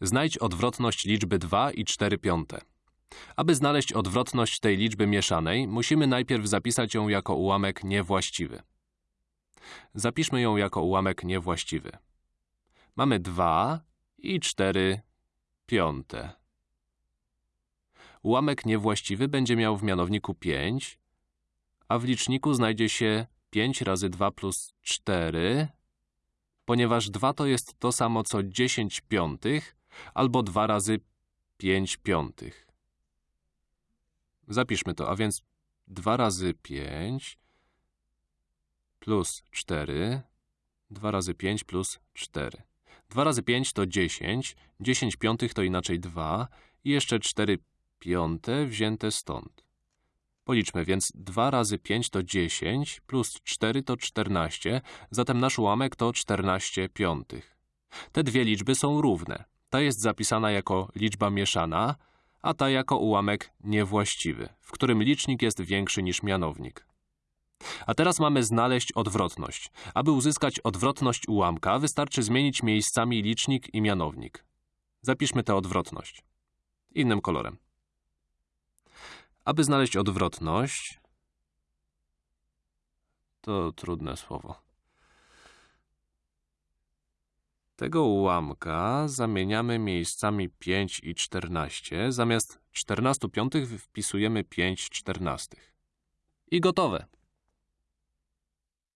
Znajdź odwrotność liczby 2 i 4 piąte. Aby znaleźć odwrotność tej liczby mieszanej, musimy najpierw zapisać ją jako ułamek niewłaściwy. Zapiszmy ją jako ułamek niewłaściwy. Mamy 2 i 4 piąte. Ułamek niewłaściwy będzie miał w mianowniku 5, a w liczniku znajdzie się 5 razy 2 plus 4, ponieważ 2 to jest to samo co 10 piątych, albo 2 razy 5 piątych. Zapiszmy to, a więc 2 razy 5 plus 4, 2 razy 5 plus 4. 2 razy 5 to 10, 10 piątych to inaczej 2 i jeszcze 4 piąte wzięte stąd. Policzmy więc 2 razy 5 to 10, plus 4 to 14, zatem nasz ułamek to 14 piątych. Te dwie liczby są równe. Ta jest zapisana jako liczba mieszana, a ta jako ułamek niewłaściwy, w którym licznik jest większy niż mianownik. A teraz mamy znaleźć odwrotność. Aby uzyskać odwrotność ułamka, wystarczy zmienić miejscami licznik i mianownik. Zapiszmy tę odwrotność. Innym kolorem. Aby znaleźć odwrotność, to trudne słowo. Tego ułamka zamieniamy miejscami 5 i 14, zamiast 14 piątych wpisujemy 5 czternastych. I gotowe.